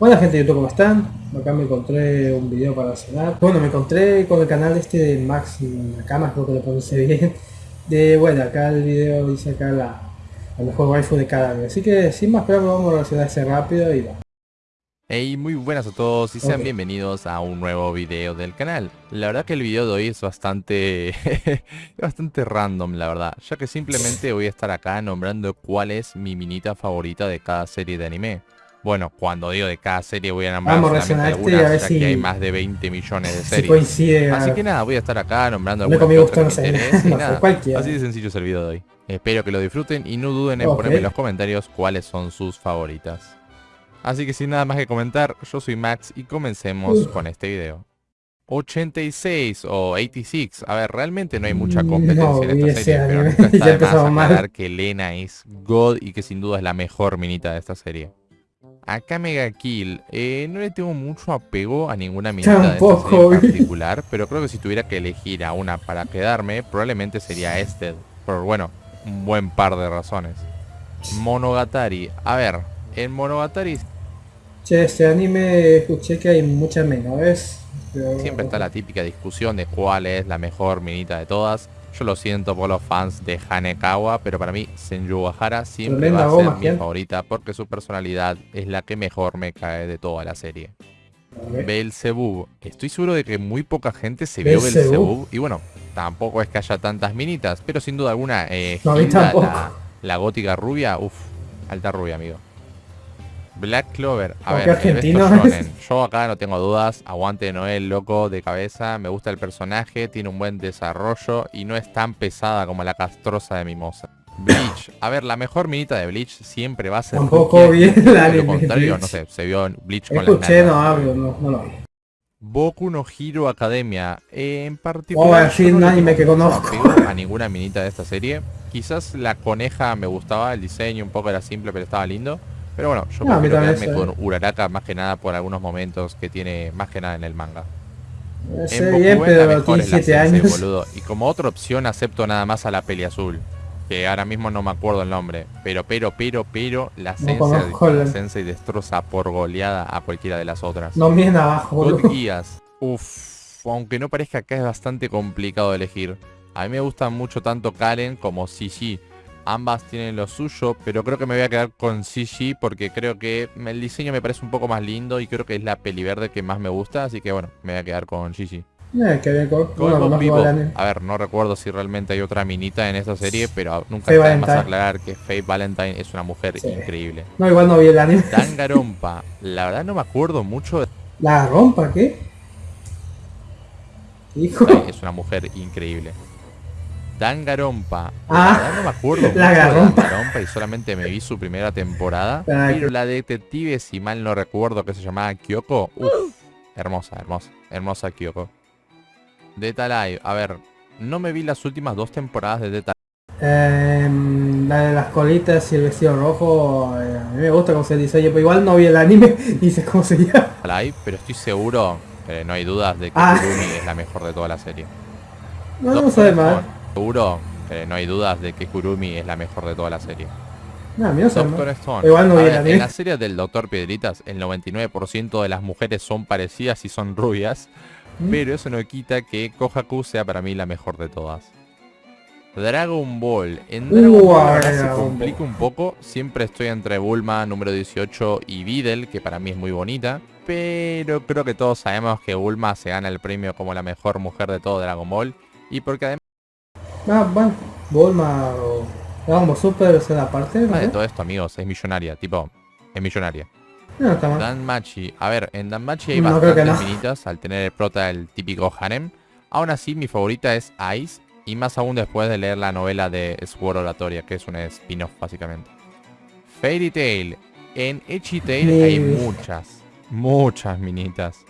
Hola gente de YouTube, ¿cómo están? Acá me encontré un video para cenar. Bueno, me encontré con el canal este de Max Nakamas, creo que lo pronuncie bien. De, bueno, acá el video dice acá la, la mejor waifu de cada año. Así que sin más preámbulo vamos a relacionar ese rápido y va. Hey, muy buenas a todos y sean bienvenidos a un nuevo video del canal. La verdad que el video de hoy es bastante, bastante random, la verdad, ya que simplemente voy a estar acá nombrando cuál es mi minita favorita de cada serie de anime. Bueno, cuando digo de cada serie voy a nombrar Vamos solamente reaccionar a este algunas, ver ya si- que hay más de 20 millones de Si series. coincide. Así que nada, voy a estar acá nombrando algunas que me No nada. Así de sencillo es el video de hoy. Espero que lo disfruten y no duden en ponerme en los comentarios cuáles son sus favoritas. Así que sin nada más que comentar, yo soy Max y comencemos Uf. con este video. 86 o 86, a ver, realmente no hay mucha Mm, competencia no en esta serie, pero nunca está de más aclarar que Lena es God y que sin duda es la mejor minita de esta serie. Acá Mega Kill, eh, no le tengo mucho apego a ninguna minita de esta Tampoco, serie en particular, pero creo que si tuviera que elegir a una para quedarme, probablemente sería Ested, por bueno, un buen par de razones. Monogatari, a ver, en Monogatari Che, este anime escuché que hay muchas menores. pero- siempre está la típica discusión de cuál es la mejor minita de todas. Yo lo siento por los fans de Hanekawa, pero para mí Senju Hara siempre Tremenda va a ser goma, mi favorita porque su personalidad es la que mejor me cae de toda la serie. Belzebub. Estoy seguro de que muy poca gente se vio Belzebub. Y bueno, tampoco es que haya tantas minitas, pero sin duda alguna, eh, No, Hilda, la, la gótica rubia, uff, alta rubia, amigo. Black Clover, a ¿Con ver, argentino. Yo acá no tengo dudas, aguante Noel, loco de cabeza, me gusta el personaje, tiene un buen desarrollo y no es tan pesada como la castrosa de Mimosa. Bleach, a ver, la mejor minita de Bleach siempre va a ser Tampoco vi Lo contrario, no sé, se vio Bleach con Escuché, no hablo, no, no lo vi. Boku no Hero Academia. eh, en particular, así yo no un le anime que conozco. a ninguna minita de esta serie. Quizás la coneja me gustaba, el diseño un poco era simple, pero estaba lindo. Pero bueno, yo No, prefiero quedarme con Uraraka más que nada por algunos momentos que tiene más que nada en el manga. Sé En bien, pero mejor tiene es la 7 Sensei, años. boludo. Y como otra opción acepto nada más a la peli azul. Que ahora mismo no me acuerdo el nombre. Pero, pero, pero, pero, la Sensei, conozco la Sensei destroza por goleada a cualquiera de las otras. No miren abajo, boludo. Geass. Uf, aunque no parezca acá es bastante complicado de elegir. A mí me gustan mucho tanto Karen como Gigi. Ambas tienen lo suyo, pero creo que me voy a quedar con Gigi porque creo que el diseño me parece un poco más lindo y creo que es la peli verde que más me gusta, así que bueno, me voy a quedar con Gigi. Eh, que. A ver, no recuerdo si realmente hay otra minita en esta serie, pero nunca Faye está más aclarar que Faye Valentine es una mujer Sí. increíble. No, igual no vi el anime. La verdad no me acuerdo mucho de ¿La rompa qué? Hijo. Es una mujer increíble. Dangarompa. Ah, la verdad no me acuerdo la de Garompa. Y solamente me vi su primera temporada. Ah, pero la detective, si mal no recuerdo, que se llamaba Kyoko. Uf, hermosa, hermosa, hermosa Kyoko. Data Live, a ver, no me vi las últimas dos temporadas de Data Em, la de las colitas y el vestido rojo, eh, a mí me gusta cómo se diseña, pero igual no vi el anime y sé cómo se llama. Live, pero estoy seguro, no hay dudas de que Ah. Es la mejor de toda la serie. No, no Doctor sabe Stone, mal. Seguro, que no hay dudas de que Kurumi es la mejor de toda la serie. Doctor. Stone. Igual no ver, en la serie del Doctor Piedritas, el 99% de las mujeres son parecidas y son rubias, ¿Mm? pero eso no quita que Kohaku sea para mí la mejor de todas. Dragon Ball. En Uh, Dragon Ball ahora se complica un poco. Siempre estoy entre Bulma número 18 y Videl, que para mí es muy bonita. Pero creo que todos sabemos que Bulma se gana el premio como la mejor mujer de todo Dragon Ball. Y porque además Ah, bueno, Bulma o Dragon Super es la parte, no de todo esto, amigos, es millonaria. Tipo, es millonaria. No, está mal. Danmachi. A ver, en Danmachi hay No, bastantes no. finitas al tener el prota el típico harem. Aún así, mi favorita es Ice. Y más aún después de leer la novela de Sword Oratoria, que es un spin-off básicamente. Fairy Tail. En Echi Tail hay muchas, muchas minitas.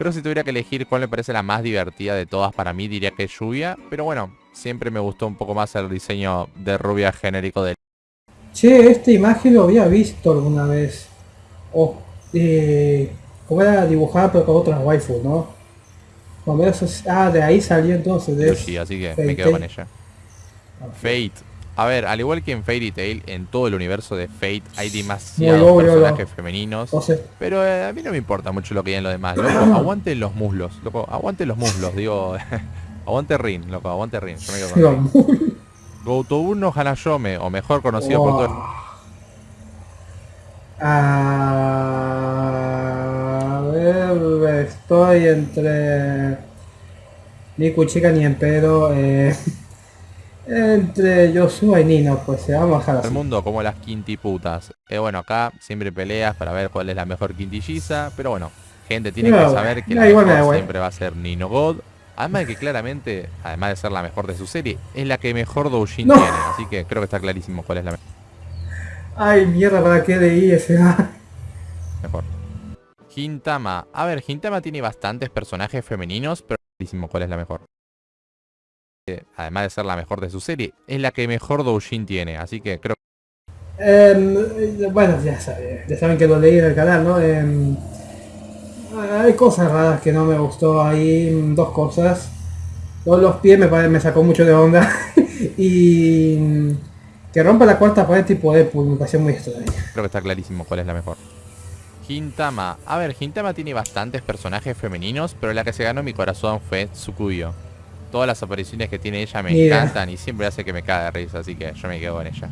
Que si tuviera que elegir cuál me parece la más divertida de todas para mí, diría que es Lluvia. Pero bueno, siempre me gustó un poco más el diseño de rubia genérico de Che, esta imagen lo había visto alguna vez. O, eh, como era dibujada pero con otras waifu, ¿no? Más o menos es- ah, de ahí salió entonces. De Yoshi, así que me quedo con ella. Fate. A ver, al igual que en Fairy Tail, en todo el universo de Fate hay demasiados personajes femeninos. Pero eh, a mí no me importa mucho lo que digan los demás. Loco, aguanten los muslos. Loco, aguanten los muslos. Digo, aguante Rin, loco, aguante Rin. Yo me quedo con no Hanayome, o mejor conocido por todo... A ver, estoy entre... Ni Chica ni en pedo. Eh... Entre Joshua y Nino, pues se vamos a El mundo como las quintiputas. Eh, bueno, acá siempre peleas para ver cuál es la mejor quintilliza, pero bueno, gente tiene que saber que la mejor siempre va a ser Nino God. Además de que claramente, además de ser la mejor de su serie, es la que mejor Doujin tiene. Así que creo que está clarísimo cuál es la mejor. Ay, mierda, ¿para qué leí ese? mejor. Hintama. A ver, Hintama tiene bastantes personajes femeninos, pero clarísimo cuál es la mejor además de ser la mejor de su serie, es la que mejor Doujin tiene, así que creo em, bueno, ya, saben, ya saben que lo leí en el canal, ¿no? Em, hay cosas raras que no me gustó ahí, dos cosas. Los, pies me, me sacó mucho de onda. y que rompa la cuarta pared tipo de me pareció muy extraño. Creo que está clarísimo cuál es la mejor. Hintama. A ver, Hintama tiene bastantes personajes femeninos, pero la que se ganó mi corazón fue Tsukuyo todas las apariciones que tiene ella me encantan y siempre hace que me cae de risa, así que yo me quedo con ella.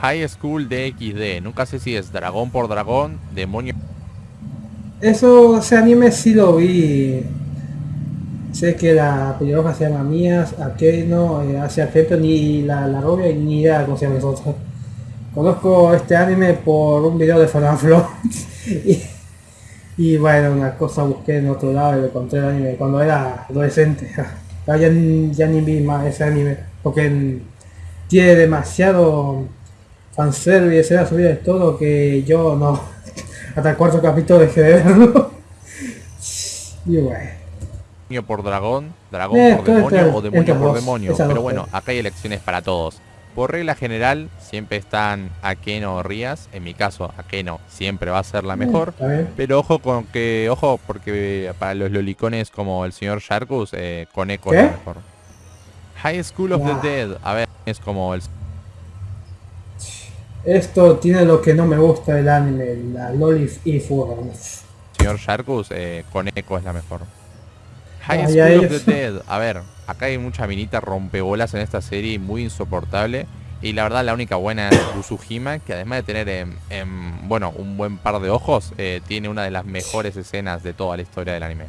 High School DXD, nunca sé si es dragón por dragón, demonio... Eso, ese anime sí lo vi. Sé que la pelirroja se llama Mías, Akeno, eh, hacia efecto ni la, la rubia ni idea cómo se llama nosotros. Conozco este anime por un video de Fanaflo. y y bueno, una cosa busqué en otro lado y encontré el anime cuando era adolescente. ya, ya ni vi más ese anime. Porque tiene demasiado fanservice, escena subida de todo que yo no. Hasta el cuarto capítulo dejé de verlo. y bueno. por dragón, dragón eh, por demonio o demonio por demonio. Pero bueno, acá hay elecciones para todos. Por regla general, siempre están Akeno o Rías. En mi caso, Akeno siempre va a ser la mm, mejor. pero ojo con que, ojo, porque para los lolicones como el señor Sharkus, eh, Koneko es la mejor. High School of the Dead, a ver, es como el... Esto tiene lo que no me gusta del anime, la Loli y Señor Sharkus, eh, Koneko es la mejor. High School of the Dead. A ver, acá hay mucha minita rompebolas en esta serie, muy insoportable. Y la verdad la única buena es Usuhima, que además de tener, bueno, un buen par de ojos, eh, tiene una de las mejores escenas de toda la historia del anime.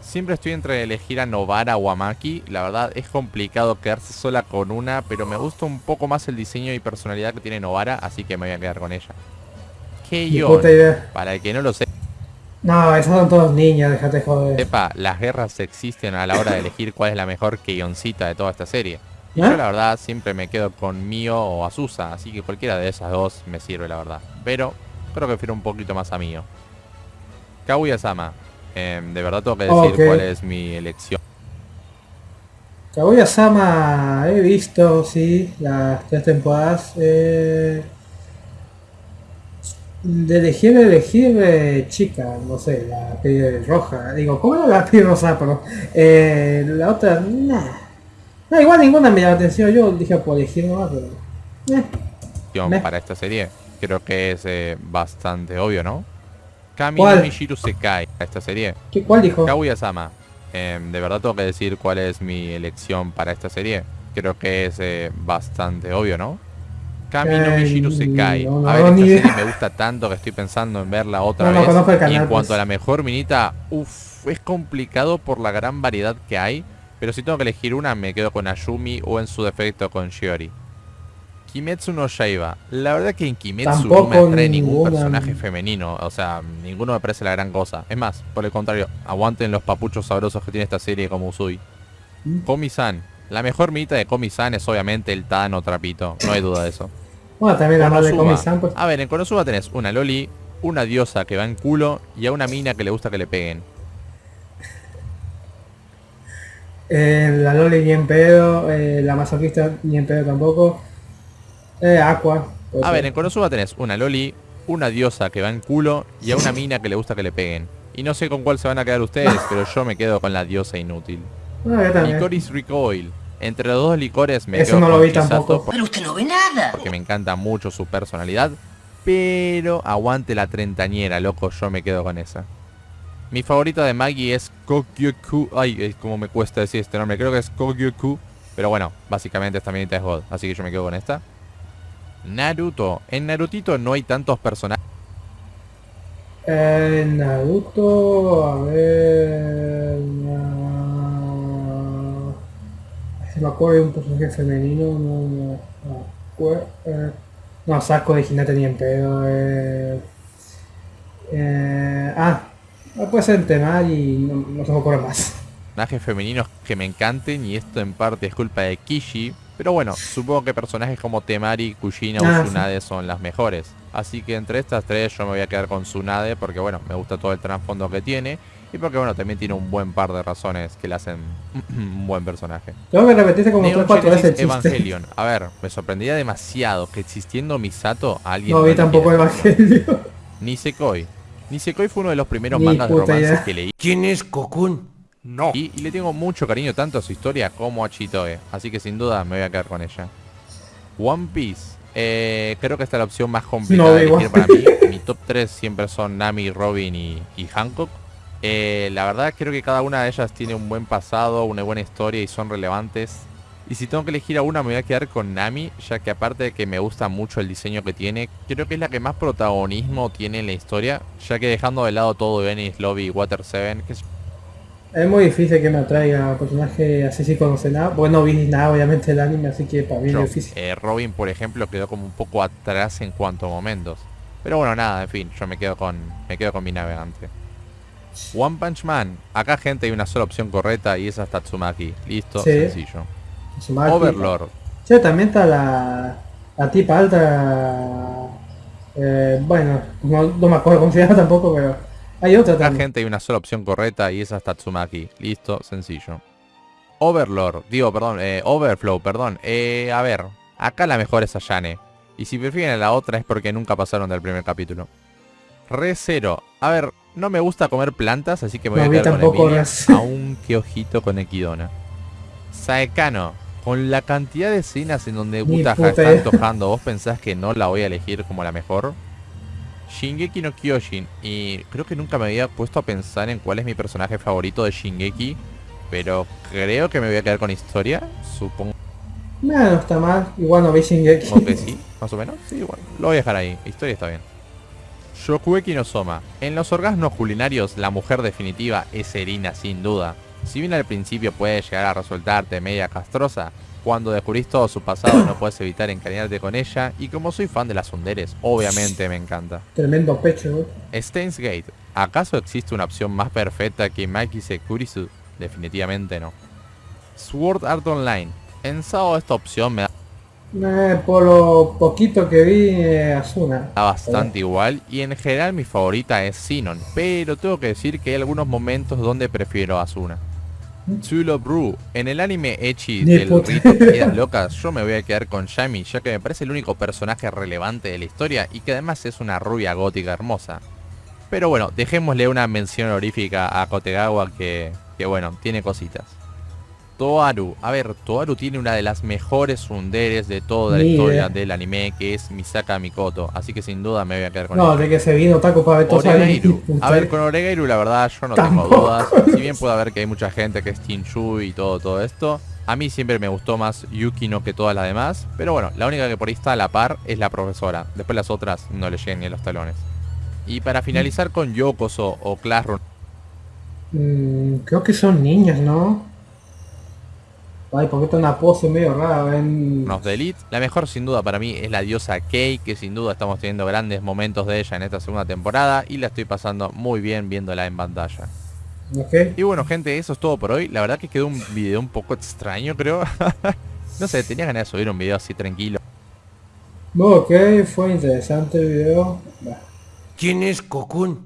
Siempre estoy entre elegir a Novara o a Maki. La verdad es complicado quedarse sola con una, pero me gusta un poco más el diseño y personalidad que tiene Novara, así que me voy a quedar con ella. yo para el que no lo sé, no, esos son todos niños, déjate joder. Sepa, las guerras existen a la hora de elegir cuál es la mejor Keioncita de toda esta serie. Y yo ¿Eh? la verdad siempre me quedo con Mio o Azusa, así que cualquiera de esas dos me sirve la verdad. Pero creo que prefiero un poquito más a Mio. Kaguya-sama, em, de verdad tengo que decir cuál es mi elección. Kaguya-sama he visto, sí, las tres temporadas. Eh de elegir, elegir eh, chica, no sé, la piel roja. Digo, ¿cómo era la piel rosa? Pero eh, la otra, nah. No, igual ninguna me llama la atención. Yo dije por elegir nomás, pero. Eh, para esta serie, creo que es eh, bastante obvio, ¿no? Kami no Mishiru cae a esta serie. ¿Qué, ¿Cuál dijo? Kaguya-sama. Em, de verdad tengo que decir cuál es mi elección para esta serie. Creo que es bastante obvio, ¿no? Kami no Mishiru Sekai. a ver, esta serie me gusta tanto que estoy pensando en verla otra vez. y en cuanto a la mejor minita, uff, es complicado por la gran variedad que hay. Pero si tengo que elegir una, me quedo con Ayumi o en su defecto con Shiori. Kimetsu no Yaiba. La verdad que en Kimetsu no me atrae ningún personaje femenino. O sea, ninguno me parece la gran cosa. Es más, por el contrario, aguanten los papuchos sabrosos que tiene esta serie como Usui. ¿Mm? Komi-san. La mejor minita de Komi-san es obviamente el Tano Trapito. No hay duda de eso. Bueno, también la de Komi-san, pues. A ver, en Konosuba tenés una Loli, una diosa que va en culo y a una mina que le gusta que le peguen. Eh, la Loli ni en pedo, eh, la masoquista ni en pedo tampoco. Eh, Aqua. A ver, en Konosuba tenés una Loli, una diosa que va en culo y a una mina que le gusta que le peguen. Y no sé con cuál se van a quedar ustedes, pero yo me quedo con la diosa inútil. Y Coris Recoil. Entre los dos licores me Eso quedo no lo vi Chisato tampoco. por- Pero usted no ve nada. porque me encanta mucho su personalidad. Pero aguante la treintañera, loco, yo me quedo con esa. Mi favorita de Maggie es Kokyoku. Ay, es como me cuesta decir este nombre. Creo que es Kokyoku. Pero bueno, básicamente esta minita es God. Así que yo me quedo con esta. Naruto. En Narutito no hay tantos personajes. Eh, Naruto, a ver... Se me acuerdo de un personaje femenino, no, no, no, eh, no, saco de Hinata ni en pedo, eh, eh, ah, puede ser en Temari y no, no se me ocurre más. personajes femeninos que me encanten y esto en parte es culpa de Kishi. Pero bueno, supongo que personajes como Temari, Kushina Ah, o Tsunade son las mejores. Así que entre estas tres yo me voy a quedar con Tsunade porque bueno, me gusta todo el trasfondo que tiene. Y porque bueno, también tiene un buen par de razones que le hacen un buen personaje. Tengo que repetirse como Neon 3 4 veces el chiste. Evangelion. A ver, me sorprendería demasiado que existiendo Misato alguien... No vi tampoco quiera. Evangelio. Nisekoi. Nisekoi fue uno de los primeros Ni mangas de idea. que leí. ¿Quién es Cocoon? No. Y, y le tengo mucho cariño tanto a su historia como a Chitoe. Así que sin duda me voy a quedar con ella. One Piece. Eh, creo que esta es la opción más complicada No, de igual. elegir para mí. Mi top 3 siempre son Nami, Robin y, y Hancock. Eh, la verdad creo que cada una de ellas tiene un buen pasado, una buena historia y son relevantes. Y si tengo que elegir a una me voy a quedar con Nami, ya que aparte de que me gusta mucho el diseño que tiene, creo que es la que más protagonismo tiene en la historia, ya que dejando de lado todo Venice, Lobby y Water 7, que es Es muy difícil que me atraiga un personaje así sin conocer nada. Bueno, no vi nada obviamente del anime, así que para mí es difícil. eh, Robin, por ejemplo, quedó como un poco atrás en cuanto a momentos. Pero bueno, nada, en fin, yo me quedo con me quedo con mi navegante. One Punch Man. Acá, gente, hay una sola opción correcta y esa es Tatsumaki. Listo, Sí. sencillo. Tsumaki. Overlord. Sí, también está la, la tipa alta. eh, bueno, no, no me acuerdo cómo se llama tampoco, pero hay otra Acá, gente, hay una sola opción correcta y esa es Tatsumaki. Listo, sencillo. Overlord. Digo, perdón, eh, Overflow, perdón. Eh, a ver, acá la mejor es Ayane. Y si prefieren a la otra es porque nunca pasaron del primer capítulo. Re Zero. A ver, no me gusta comer plantas, así que me voy No, a quedar con Emilia, aunque ojito con Equidona. Saekano. Con la cantidad de escenas en donde puta está antojando, ¿vos pensás que no la voy a elegir como la mejor? Shingeki no Kyojin. Y creo que nunca me había puesto a pensar en cuál es mi personaje favorito de Shingeki. Pero creo que me voy a quedar con historia. Supongo No, no está mal. Igual no vi Shingeki. que sí, más o menos. Sí, bueno, lo voy a dejar ahí. Historia está bien. Shokueki no Soma. En los orgasmos culinarios, la mujer definitiva es Erina, sin duda. Si bien al principio puede llegar a resultarte media castrosa, cuando descubrís todo su pasado no puedes evitar encariñarte con ella, y como soy fan de las sunderes, obviamente me encanta. Tremendo pecho, güey. Steins Gate. ¿Acaso existe una opción más perfecta que Maki Sekurisu? Definitivamente no. Sword Art Online. En Sao esta opción me Eh, por lo poquito que vi, eh, Asuna. da bastante igual y en general mi favorita es Sinon, pero tengo que decir que hay algunos momentos donde prefiero a Asuna. Chulo Brew. En el anime Echi del rito. Vidas Locas, yo me voy a quedar con Yami, ya que me parece el único personaje relevante de la historia y que además es una rubia gótica hermosa. Pero bueno, dejémosle una mención honorífica a Kotegawa que, que bueno, tiene cositas. Toaru. A ver, Toaru tiene una de las mejores sunderes de toda la historia del anime, que es Misaka Mikoto. Así que sin duda me voy a quedar con No, de que se vino Taco para ver Oregairu. A ver, con Oregairu la verdad yo no tengo dudas. Si bien puede haber que hay mucha gente que es Tinshu y todo, todo esto. A mí siempre me gustó más Yukino que todas las demás. Pero bueno, la única que por ahí está a la par es la profesora. Después las otras no le llegan ni a los talones. Y para finalizar con Yokoso o Classroom. Mm, creo que son niñas, ¿no? Ay, porque está una pose medio rara, ven. of the Elite. La mejor sin duda para mí es la diosa Kei, que sin duda estamos teniendo grandes momentos de ella en esta segunda temporada y la estoy pasando muy bien viéndola en pantalla. Ok. Y bueno gente, eso es todo por hoy. La verdad que quedó un video un poco extraño creo. no sé, tenía ganas de subir un video así tranquilo. Ok, fue interesante el video. ¿Quién es Cocoon?